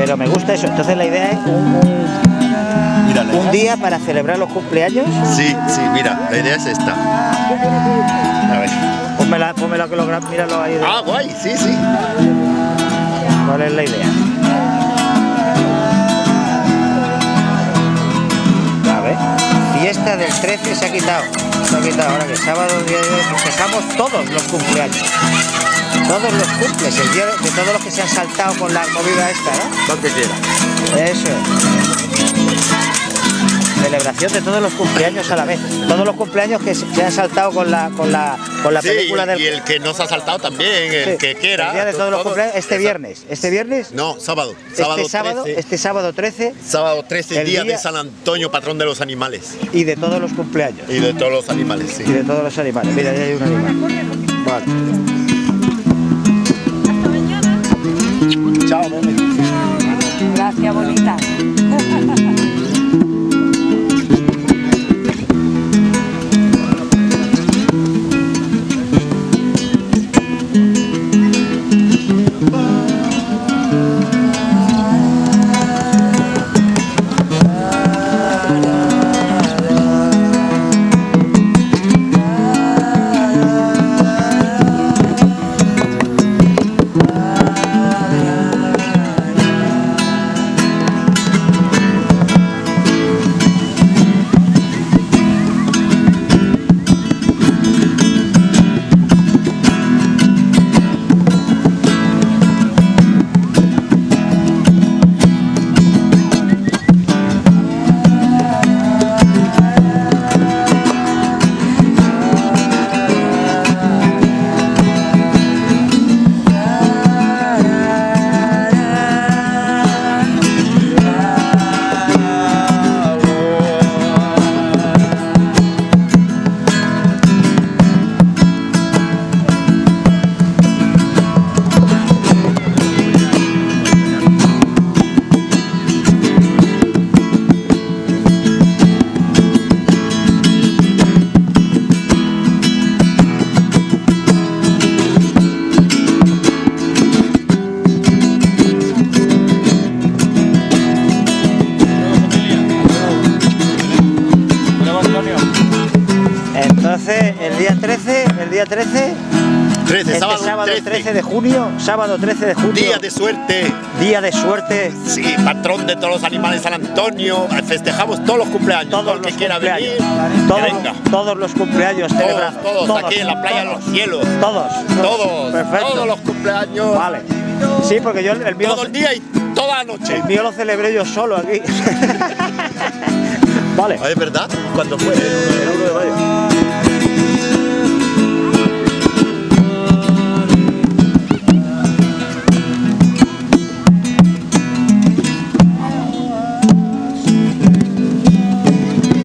Pero me gusta eso. Entonces la idea es un, un- Mira, día para celebrar los cumpleaños. Sí, sí, mira, la idea es esta. A ver. Pónmela, pónmela que lo míralo ahí. de- Ah, guay, sí, sí. ¿Cuál es la idea? A ver. Fiesta del 13 se ha quitado. Se ha quitado ahora que sábado día de hoy festejamos todos los cumpleaños. Todos los cumples, el día de, de todos los que se han saltado con la movida esta, ¿no? Lo que quiera. Eso es. Celebración de todos los cumpleaños a la vez. Todos los cumpleaños que se han saltado con la con la con la Sí, película del y el que no se ha saltado también, el Sí, que quiera. el día de todos los cumpleaños este Exacto. viernes. Este viernes No, sábado. Sábado este sábado, 13. este sábado 13 Sábado 13, el día, día- de San Antonio, patrón de los animales. y de todos los cumpleaños. Y de todos los animales, sí. Y de todos los animales. Mira, ahí hay un animal. Vale. Tchau, meu. Entonces, el día 13, el día 13, 13, este sábado, sábado 13. 13 de junio, sábado 13 de junio, Día de suerte. día de suerte, Sí, patrón de todos los animales San Antonio. Festejamos todos los cumpleaños. todos Todo el que quiera venir, todos, que venga. todos los cumpleaños Todos, celebra- todos, aquí en la playa de los cielos. Todos, Todos, perfecto. todos los cumpleaños. Vale. Sí, porque yo el mío, Todo el día y toda la noche. el mío lo celebré yo solo aquí. vale. Ah, ¿Es verdad? ¿Cuándo fue? El 1 de mayo.